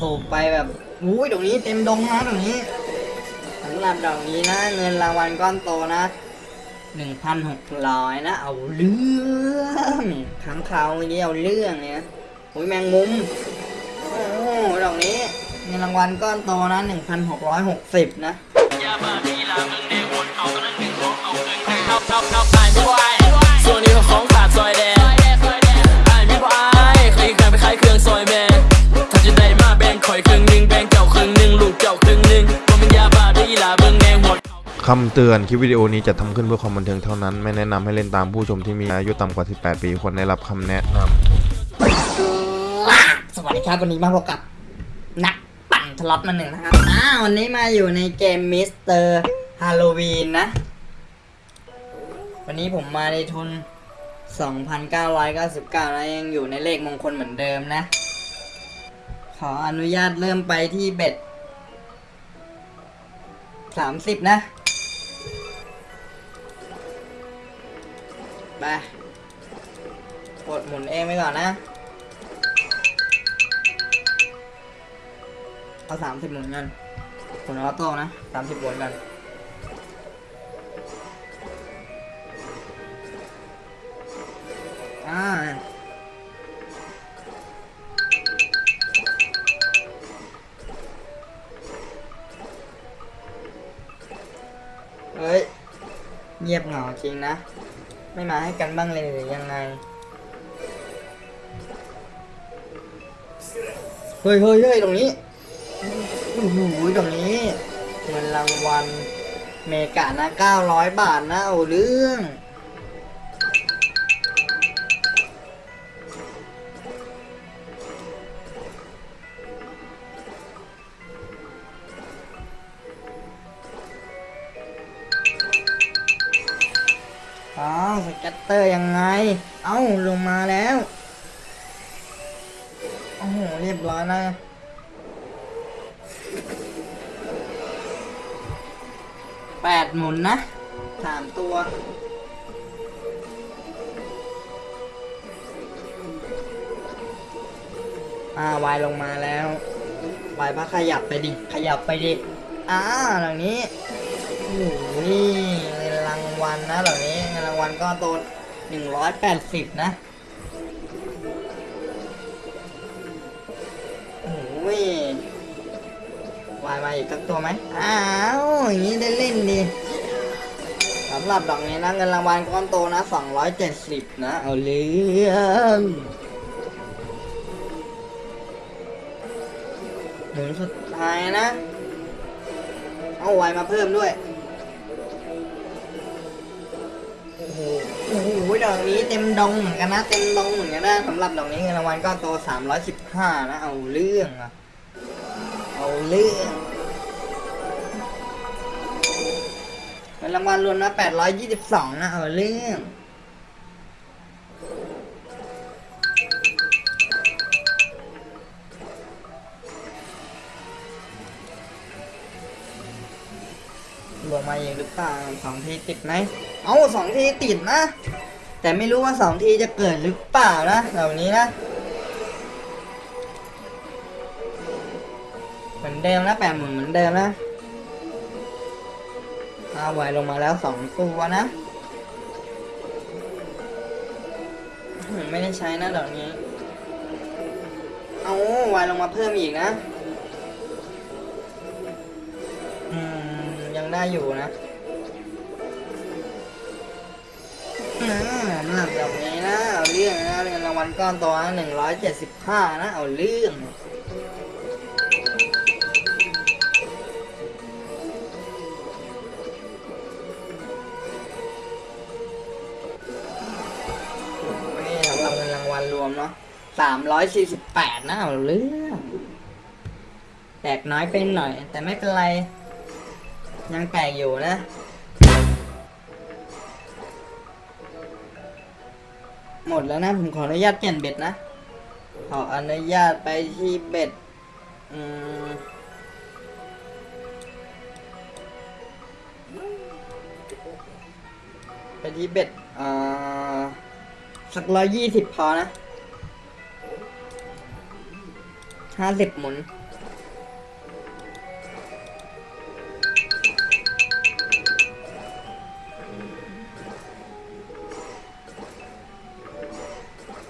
สูบไปแบบอุ้ยดอกนี้เต็มดงนะดอกนี้สำหรับดอกนี้นะ เงินรางวัลก้อนโตนะหนึ่งพันหกร้อยนะ เอาเรื่องค้างคาวเมื่อกี้เอาเรื่องเนี่ยอุ้ยแมงมุมโอ้ดอกนี้เงินรางวัลก้อนโตนะหนึ่งพันหกร้อยหกสิบนะส่วนนี้ของ คำเตือนคลิปวิดีโอนี้จะทำขึ้นเพื่อความบันเทิงเท่านั้น ไม่แนะนำให้เล่นตามผู้ชมที่มีอายุต่ำกว่า 18 ปีควรได้รับคำแนะนำสวัสดีครับวันนี้มาพบกับนักปั่นสล็อตมือหนึ่งนะครับอ่าวันนี้มาอยู่ในเกม Mr. Hallow-Win นะ วันนี้ผมมาในทุน 2,999แล้วยังอยู่ในเลขมงคลเหมือนเดิมนะ ขออนุญาตเริ่มไปที่ bet 30 นะ ไปกดหมุนเองไปก่อนนะ เอาสามสิบหมุนกันผลออโต้นะสามสิบหมุนกันอ่าเฮ้ย เงียบเหงาจริงนะ ไม่มาให้กันบ้างเลยหรือยังไง เฮ้ยเฮ้ยเฮ้ยตรงนี้โอ้โหตรงนี้เงินรางวัลเมกานะ900 บาทนะเอาเรื่อง อ้าวสกัตเตอร์ยังไง เอ้าลงมาแล้ว โอ้โห เรียบร้อยนะแปดหมุนนะสามตัวอ่าวายลงมาแล้ววายพักขยับไปดิ ขยับไปดิอ่าหล่านี้โอ้โหนี่รางวัลนะหล่านี้ รางวัลก็โตหนึ่งร้อยแปดสิบนะโอ้โหวายมาอีกสักตัวไหมอ้าวอย่างนี้ได้เล่นดีสำหรับดอกนี้นะเงินรางวัลก้อนโตนะ270นะ เอาเรื่องหมุนสุดท้ายนะ เอาไวมาเพิ่มด้วย โอ้โหโอ้โหดอกนี้เต็มดงเหมือนกันนะ เต็มดงเหมือนกันนะสำหรับดอกนี้เงินรางวัลก้อนโต315นะ เอาเรื่องอะเอาเรื่องเงินรางวัลรวมนะ822นะ เอาเรื่องลงมาเองหรือเปล่าสองทีติดไหม เอาสองทีติดนะ แต่ไม่รู้ว่าสองทีจะเกิดหรือเปล่านะเหล่านี้นะ เหมือนเดิมนะแปดหมื่นเหมือนเดิมนะเอาไวลงมาแล้วสองตัวนะ ไม่ได้ใช้นะเหล่านี้ เอาไวลงมาเพิ่มอีกนะ อืม ยังได้อยู่นะ อืมหรับแบบนี้นะเอาเรื่องนะเงินรางวัลก้อนโตัวหนึ่งร้อยเจ็ดสิบห้านะเอาเรื่องนี่สำหรับเงินรางวัลรวมเนาะสามร้อยสี่สิบแปดนะเอาเรื่องแตกน้อยไปหน่อย แต่ไม่เป็นไร ยังแตกอยู่นะ หมดแล้วนะ ผมขออนุญาตเปลี่ยนเบ็ดนะ ขออนุญาตไปที่เบ็ด อืมไปที่เบ็ดอ่าสักร้อยยี่สิบพอนะห้าสิบหมุน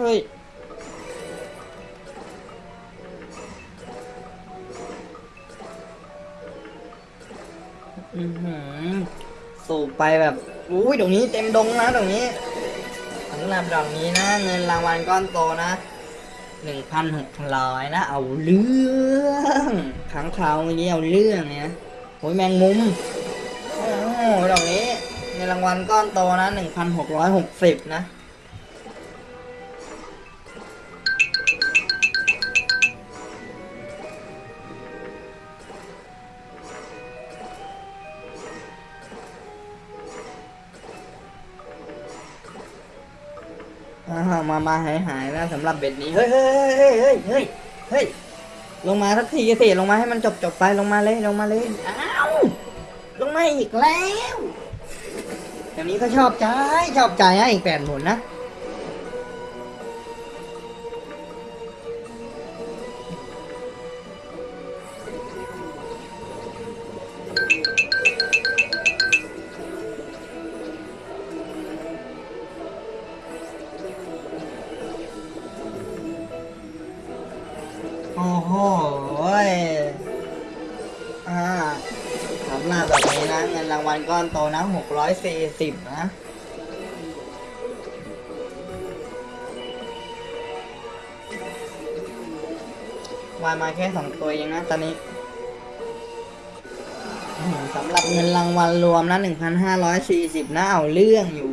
ฮ้ยอือหือสูบไปแบบอุ้ยตรงนี้เต็มดงนะตรงนี้สำหรับดอกนี้นะ เงินรางวัลก้อนโตนะหนึ่งพันหกร้อยนะ เอาเรื่องขังคราวเมื่อกี้เอาเรื่องเนี่ยโอ้ยแมงมุมโอ้โหดอกนี้เงินรางวัลก้อนโตนะหนึ่งพันหกร้อยหกสิบนะ มามาหายหายแล้วสำหรับเบ็ดนี้ เฮ้ยเฮ้ยเฮ้ยเฮ้ยเฮ้ยเฮ้ยลงมาสักทีสิลงมาให้มันจบจบไปลงมาเลยลงมาเลยอ้าวลงมาอีกแล้วแบบนี้ก็ชอบใจชอบใจให้อีกแปดหมุนนะ โอ้โหอ่าสำหรับแบบนี้นะเงินรางวัลก้อนโตนะหกร้อยสี่สิบนะวายมาแค่สองตัวเองนะตอนนี้สำหรับเงินรางวัลรวมนะหนึ่งพันห้าร้อยสี่สิบนะเอาเรื่องอยู่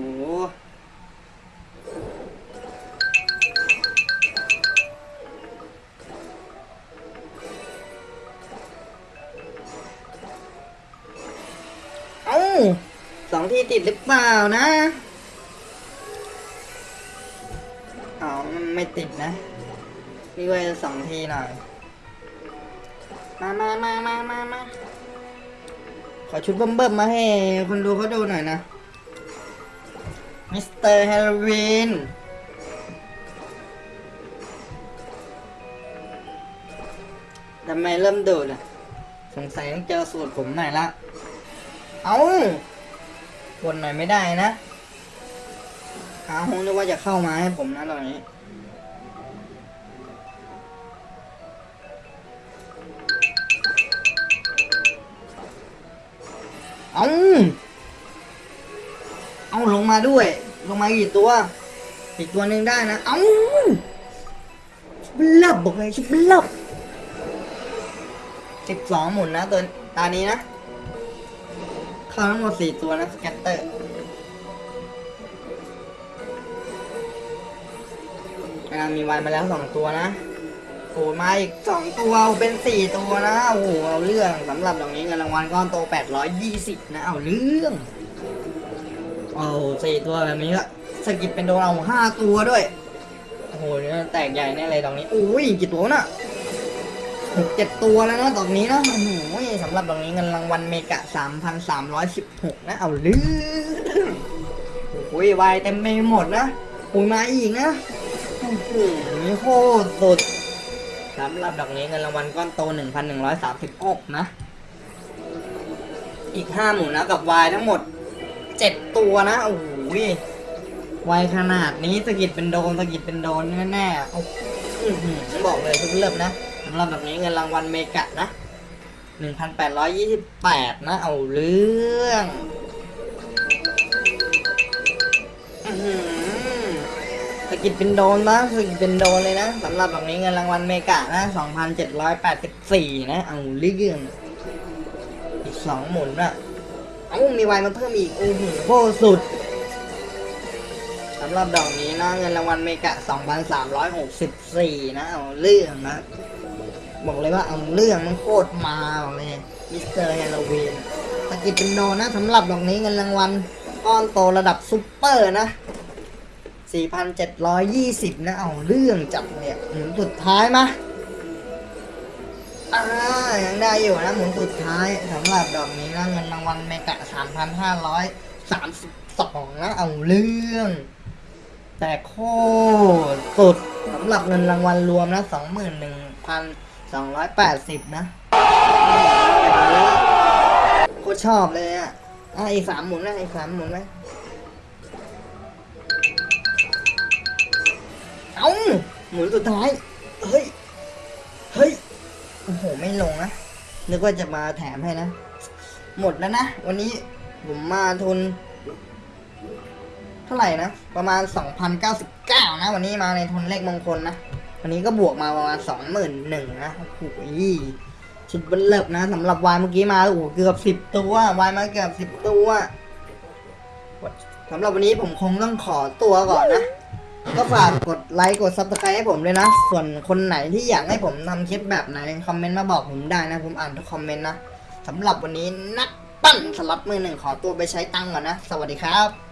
ติดหรือเปล่านะอ๋อมันไม่ติดนะนี่ไว้สองทีหน่อย มามามามามามาขอชุดเบิ่มๆมาให้คนดูเขาดูหน่อยนะ Mr. Hallow-Win ทำไมเริ่มดูดอะ สงสัยต้องเจอสูตรผมหน่อยละ เอา วนหน่อยไม่ได้นะอาคงนึกว่าจะเข้ามาให้ผมนะตอนนี้เอาเอาลงมาด้วย ลงมากี่ตัว อีกตัวหนึ่งได้นะ เอาชิบลับบอกเลยชิบลับสิบสองหมุนนะตัวตานี้นะ ข้าทั้งหมดสี่ตัวนะสแกตเตอร์อ่ามีวันมาแล้วสองตัวนะโอ้มาอีกสองตัวเป็นสี่ตัวนะโอ้โหเอาเรื่องสำหรับดอกนี้เงินรางวัลก้อนโตแปดร้อยยี่สิบนะเอาเรื่องเอาสี่ตัวแบบนี้ละสกิปเป็นโดนเอาห้าตัวด้วยโอ้โหเนี่ยแตกใหญ่แน่เลยดอกนี้อุ้ยกี่ตัวน่ะ หกเจ็ดตัวแล้วนะดอกนี้นะโอ้โหสำหรับดอกนี้เงินรางวัลเมกะสามพันสามร้อยสิบหกนะ เอาเรื่อโอ้ยวายเต็มไปหมดนะปุ๋ยมาอีกนะโอ้โหนี่โคตรสุดสำหรับดอกนี้เงินรางวัลก้อนโตหนึ่งพันหนึ่งร้อยสามสิบกนะ อีกห้าหมุนนะกับวายทั้งหมดเจ็ดตัวนะ โอ้โหวายขนาดนี้สกิดเป็นโดนสกิดเป็นโดนแน่ๆโอ้โหอื้อหือบอกเลยทุกเริ่มนะ สำหรับแบบนี้เงินรางวัลเมกะนะ 1,828 นะ เอาเรื่องสกิดเป็นโดนนะสกิดเป็นโดนเลยนะสำหรับแบบนี้เงินรางวัลเมกะนะ 2,784 นะ เอาเรื่องอีกสองหมุนอะเอ้ามีไวมาเพิ่มอีก โอ้โหโคตรสุดสำหรับดอกนี้นะ เงินรางวัลเมกะ 2,364 นะ เอาเรื่องนะ บอกเลยว่าเอาเรื่องมันโคตรมาบอกเลยมิสเตอร์ฮาโลวีนสกิปเป็นโนนะสำหรับดอกนี้เงินรางวัลก้อนโตระดับซุปเปอร์นะ 4,720 นะ เอาเรื่องจับเนี่ยหมุนสุดท้ายมาอ่ายังได้อยู่นะหมุนสุดท้ายสำหรับดอกนี้นะเงินรางวัลเมกะ 3,532 นะ เอาเรื่อง แต่โคตรสุดสำหรับเงินรางวัลรวมนะ 21,280นะโคตรชอบเลยอะอะอีกสามหมุนนะอีกสามหมุนไหมเอ้าหมุนสุดท้าย เฮ้ย เฮ้ย โอ้โห ไม่ลงนะ นึกว่าจะมาแถมให้นะ หมดแล้วนะ วันนี้ผมมาทุน เท่าไหร่นะ ประมาณ 2,099 นะ วันนี้มาในทุนเลขมงคลนะ วันนี้ก็บวกมาประมาณ21,000นหนึ่งนะโอ้โหชุดเบันเลิบนะสำหรับวายเมื่อกี้มาโอ้โหเกือบ10ตัววายมาเกือบ10ตัวสำหรับวันนี้ผมคงต้องขอตัวก่อนนะก็ฝากกดไลค์กด subscribe ให้ผมด้วยนะ ส่วนคนไหนที่อยากให้ผมทำคลิปแบบไหน comment มาบอกผมได้นะ ผมอ่านทุก comment นะสำหรับวันนี้นักปั่นสล็อตมือหนึ่งขอตัวไปใช้ตังก่อนนะ สวัสดีครับ